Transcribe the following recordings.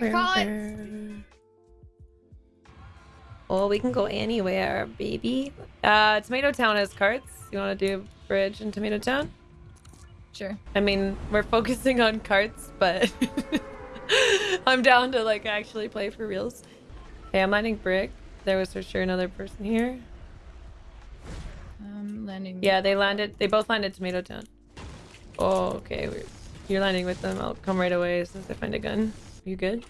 right, call it. Oh, we can go anywhere, baby. Uh, Tomato Town has carts. You want to do bridge in Tomato Town? Sure. I mean, we're focusing on carts, but I'm down to like actually play for reals. Hey, I'm landing brick. There was for sure another person here. Um, landing. Yeah, they landed. They both landed Tomato Town. Oh, okay. We're, you're landing with them. I'll come right away as soon as I find a gun. You good?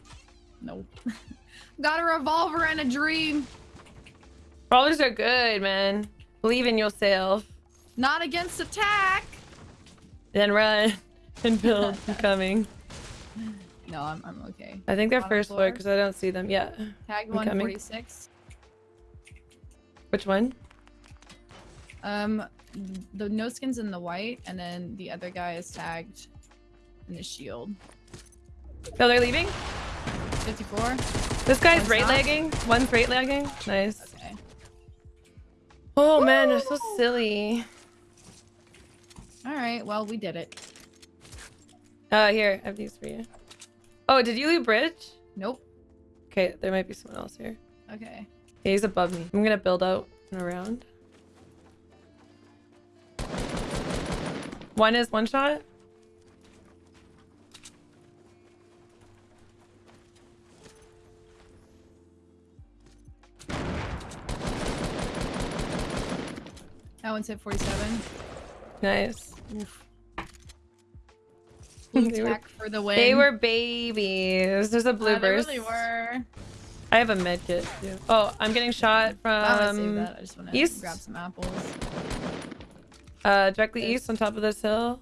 Nope. Got a revolver and a dream. Brawlers are good, man. Believe in yourself. Not against attack. Then run and build. I'm coming. No, I'm, I'm okay. I think they're Bottom first floor floor. because I don't see them yet. Tag 146. Which one? Um, the no skins in the white, and then the other guy is tagged in the shield. Oh, they're leaving? 54. This guy's One's right lagging. One's right lagging. Nice. Okay. Oh man, they're so silly. All right. Well, we did it. Uh, here, I have these for you. Oh, did you leave bridge? Nope. Okay, there might be someone else here. Okay. Yeah, he's above me. I'm gonna build out and around. One is one shot. That one's hit 47. Nice. Blue They were- tack for the win. They were babies. There's a blue Uh, they really were. I have a med kit too. Oh, I'm getting shot I want to save from that. I just want to east? grab some apples. uh directly Okay. east on top of this hill.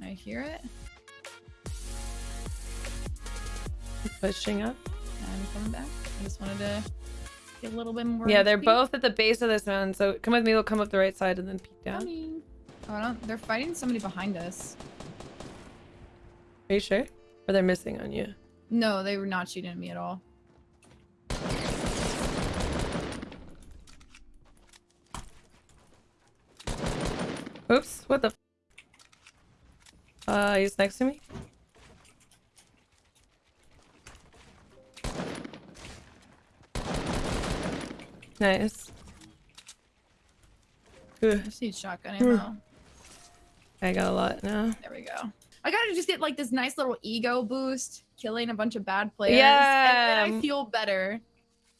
I hear it. Pushing up. I'm coming back. I just wanted to get a little bit more. Yeah, they're XP. both at the base of this mountain. So come with me. We'll come up the right side and then peek down. Coming. Oh, I don't. They're fighting somebody behind us. Are you sure? Or they're missing on you? No, they were not shooting at me at all. Oops. What the? F uh, he's next to me. Nice. Ugh, I just need shotgun ammo. I got a lot now. There we go. I gotta just get like this nice little ego boost, killing a bunch of bad players. Yeah. And then I feel better.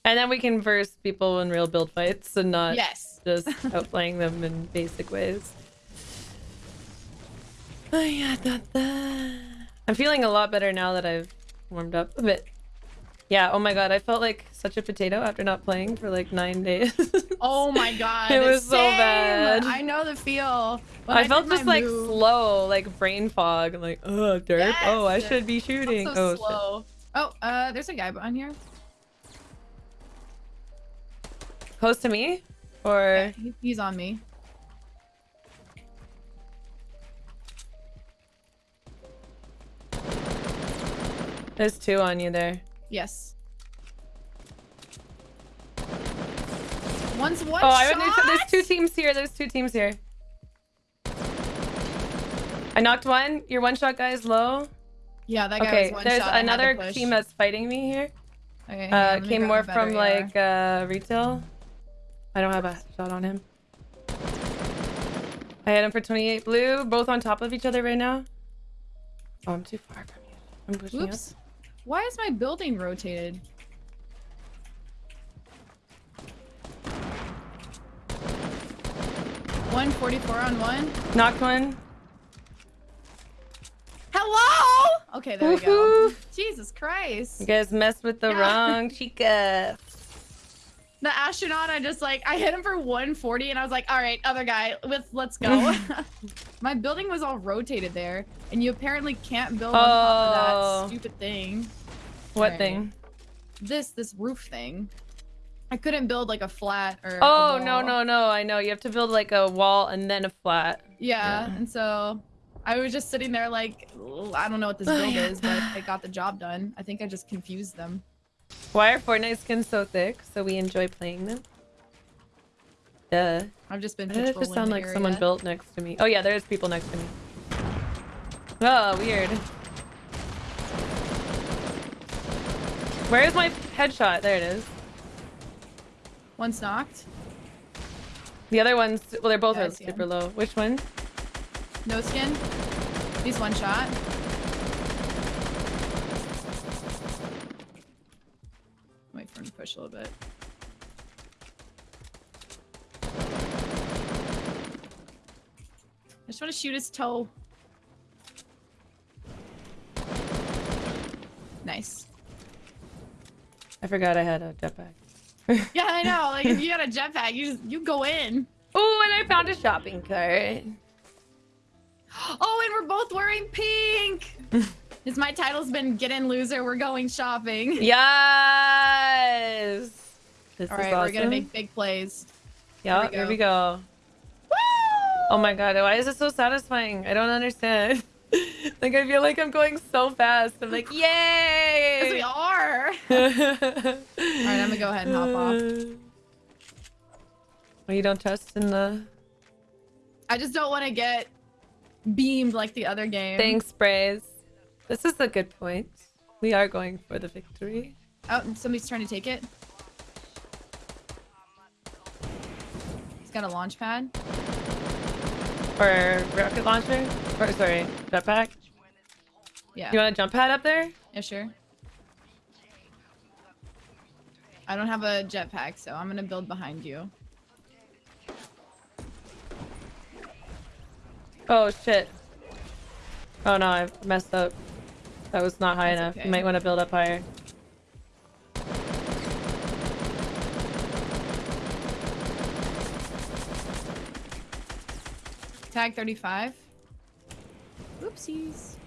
And then we can verse people in real build fights and not Yes. just outplaying them in basic ways. Oh, yeah, da, da. I'm feeling a lot better now that I've warmed up a bit. Yeah, oh my god, I felt like such a potato after not playing for like nine days. Oh my god. It was so bad. I know the feel. I, did felt just like move- slow, like brain fog. I'm like, oh, derp. Oh, I should be shooting. so oh, shit. Oh, uh, there's a guy on here. Close to me? Or. Yeah, he's on me. There's two on you there. Yes. One's one Oh, I shot. would There's two teams here. There's two teams here. I knocked one. Your one shot guy is low. Yeah, that guy Okay, one there's shot. I had to another team that's fighting me here. Okay, Uh, came more from like uh retail. I don't have a shot on him. I hit him for 28 blue, both on top of each other right now. Oh, I'm too far from you. I'm pushing Oops. Why is my building rotated? One forty-four on one. Knocked one. Hello. Okay, there we go. Jesus Christ. You guys messed with the Yeah. wrong chica. The astronaut, I just like I hit him for 140 and I was like, all right, other guy, let's let's go. My building was all rotated there, and you apparently can't build on top of Oh. that stupid thing. What Alright. thing? This this roof thing. I couldn't build like a flat or. Oh, no, wall. no, no. I know. You have to build like a wall and then a flat. Yeah, Yeah. and so I was just sitting there like, I don't know what this build is, but I got the job done. I think I just confused them. Why are Fortnite skins so thick? So we enjoy playing them? Duh. I've just been Why did it just patrolling sound the like someone built next to me? Oh yeah, there's people next to me. Oh, weird. Where's my headshot? There it is. One's knocked. The other one's well, they're both Yeah, I are see super low. Which one? No skin. He's one shot. Wait for him to push a little bit. I just want to shoot his toe. Nice. I forgot I had a jetpack. Yeah, I know. Like if you got a jetpack, you just you go in. Oh, and I found a shopping cart. Oh, and we're both wearing pink. Is my title's been get in loser? We're going shopping. Yes. This All is awesome. we're gonna make big plays. Yeah, we there we go. go. Woo! Oh my god, why is it so satisfying? I don't understand. Like I feel like I'm going so fast. I'm like, yay! Yes, we are. Alright, I'm gonna go ahead and hop off. Oh, you don't trust in the I just don't want to get beamed like the other game. Thanks, sprays. This is a good point. We are going for the victory. Oh, somebody's trying to take it. He's got a launch pad. Or rocket launcher? Or sorry, jetpack. Yeah. You want a jump pad up there? Yeah, sure. I don't have a jetpack, so I'm gonna build behind you. Oh shit. Oh no, I messed up. That was not high That's enough. okay. You might want to build up higher. Tag 35. Oopsies.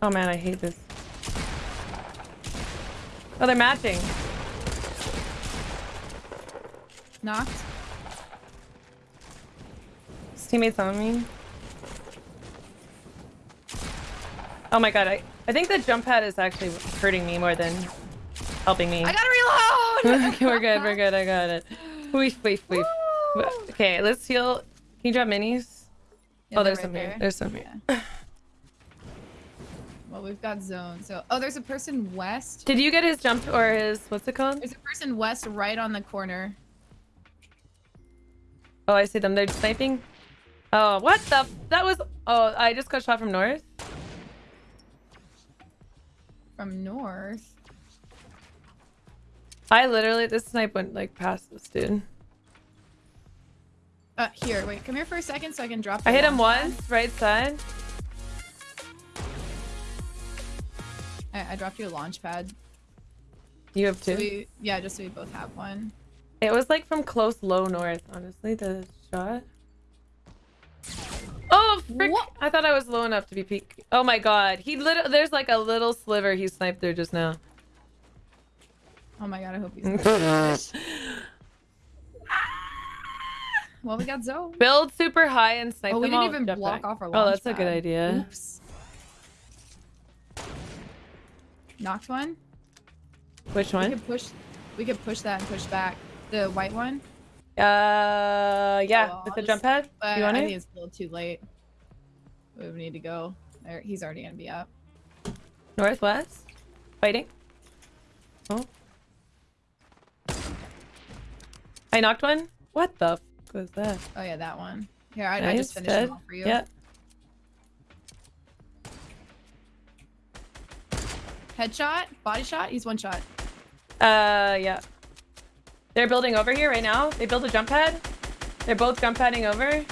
Oh man, I hate this. Oh, they're matching. Knocked. His teammates on me. Oh my god, I, I think the jump pad is actually hurting me more than helping me. I gotta reload! okay, we're good, we're good, I got it. Weef, weef, weef. Woo! Okay, let's heal. Can you drop minis? Yeah, oh, there's right some here. There's some here. Yeah. Well, we've got zones. So, oh, there's a person west. Did you get his jump or his, what's it called? There's a person west right on the corner. Oh, I see them. They're sniping. Oh, what the? That was. Oh, I just got shot from north. From north. I literally, this snipe went like past this dude. Uh, here, wait, come here for a second so I can drop I hit him once, right side. I, I dropped you a launch pad. You have So two. we, yeah, just so we both have one. It was like from close low north, honestly, the shot. Oh, frick. What? I thought I was low enough to be peak. Oh my god. He lit there's like a little sliver he sniped through just now. Oh my god, I hope he's. well, we got Zoe. Build super high and snipe Oh, we didn't all even block off our Oh, that's a good idea. Oops. Knocked one. Which one? We could push. We could push that and push back the white one. Uh, yeah, Oh, with the just- jump pad. But you want I it? think it's a little too late. We need to go. There, he's already gonna be up. Northwest? Fighting? Oh. I knocked one? What the f was that? Oh yeah, that one. Here, I, I just finished dead. him all for you. Yeah. Headshot, body shot. He's one shot. Uh, yeah. They're building over here right now. They built a jump pad. They're both jump padding over.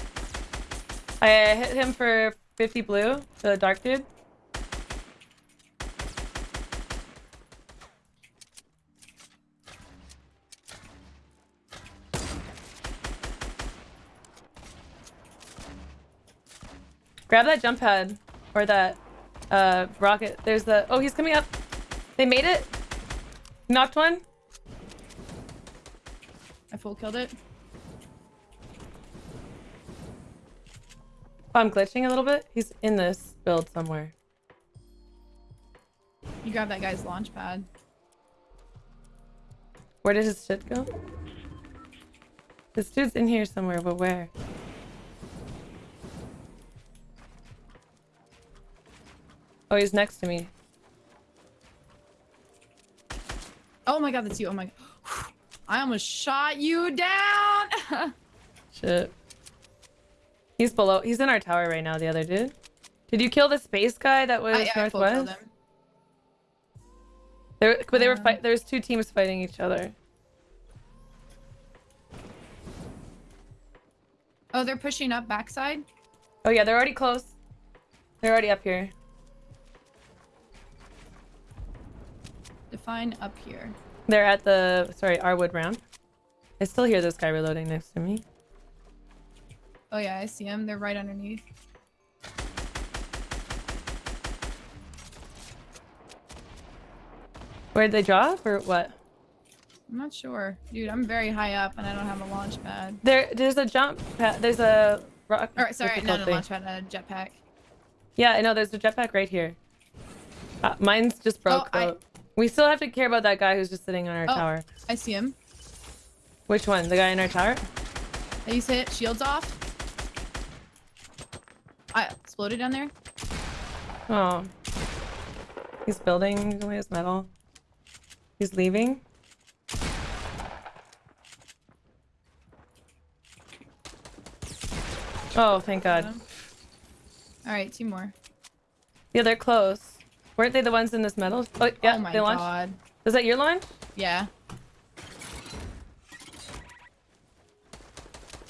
I hit him for 50 blue, the dark dude. Grab that jump pad or that uh rocket. There's the oh he's coming up. They made it. Knocked one. I full killed it. Oh, I'm glitching a little bit. He's in this build somewhere. You grab that guy's launch pad. Where did his shit go? This dude's in here somewhere, but where? Oh, he's next to me. Oh my god, that's you. Oh my. God. I almost shot you down. Shit. He's below. He's in our tower right now. The other dude. Did you kill the space guy that was I, I northwest? him. There, but they were Uh. fight. There's two teams fighting each other. Oh, they're pushing up backside. Oh yeah, they're already close. They're already up here. Define up here. They're at the sorry Arwood round. I still hear this guy reloading next to me. Oh yeah, I see them. They're right underneath. Where'd they drop or what? I'm not sure. Dude, I'm very high up and I don't have a launch pad. There, there's a jump pad. There's a rock. Or sorry, no, no launch pad, a jetpack. Yeah, I know. There's a jetpack right here. Uh, mine's just broke. Oh, I-. We still have to care about that guy who's just sitting on our Oh. tower. I see him. Which one? The guy in our tower? To hit shields off. I exploded down there. Oh. He's building away his metal. He's leaving. Oh, thank God. All right, two more. Yeah, they're close. Weren't they the ones in this metal? Oh, yeah, oh my they launched. god. Was that your launch? Yeah.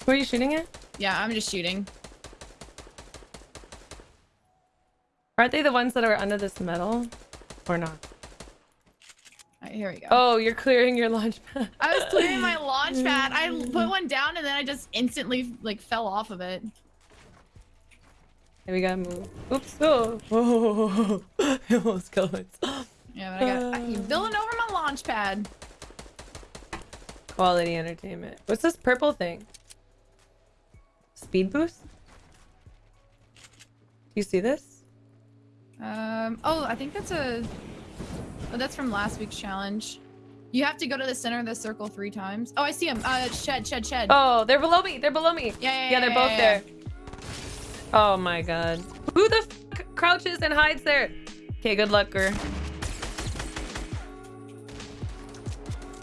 Who are you shooting at? Yeah, I'm just shooting. Aren't they the ones that are under this metal? Or not? Right, here we go. Oh, you're clearing your launch pad. I was clearing my launch pad. I put one down and then I just instantly like fell off of it. Hey, we gotta move. Oops. Oh. oh. I almost killed myself. Yeah, but I got I'm building over my launch pad. Quality entertainment. What's this purple thing? Speed boost? Do you see this? Um. Oh, I think that's a. Oh, that's from last week's challenge. You have to go to the center of the circle three times. Oh, I see him. Uh, shed, shed, shed. Oh, they're below me. They're below me. Yeah, yeah, Yeah, they're yeah, both yeah, there. Oh my god. Who the f crouches and hides there? Okay, good luck, girl.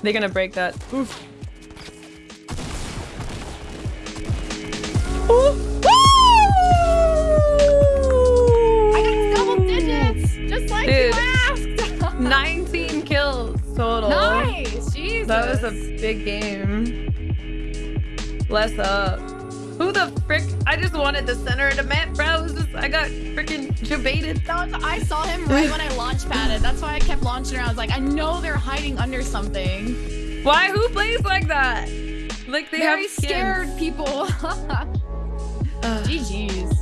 They're gonna break that. Oof. Ooh. I got double digits, just like Dude. you asked. 19 kills total. nice. Jesus. That was a big game. Bless up frick? I just wanted the center of the map, bro. I got freaking debated. I saw him right when I launch padded. That's why I kept launching around. I was like, I know they're hiding under something. Why? Who plays like that? Like they Very have skins. scared people. GG's.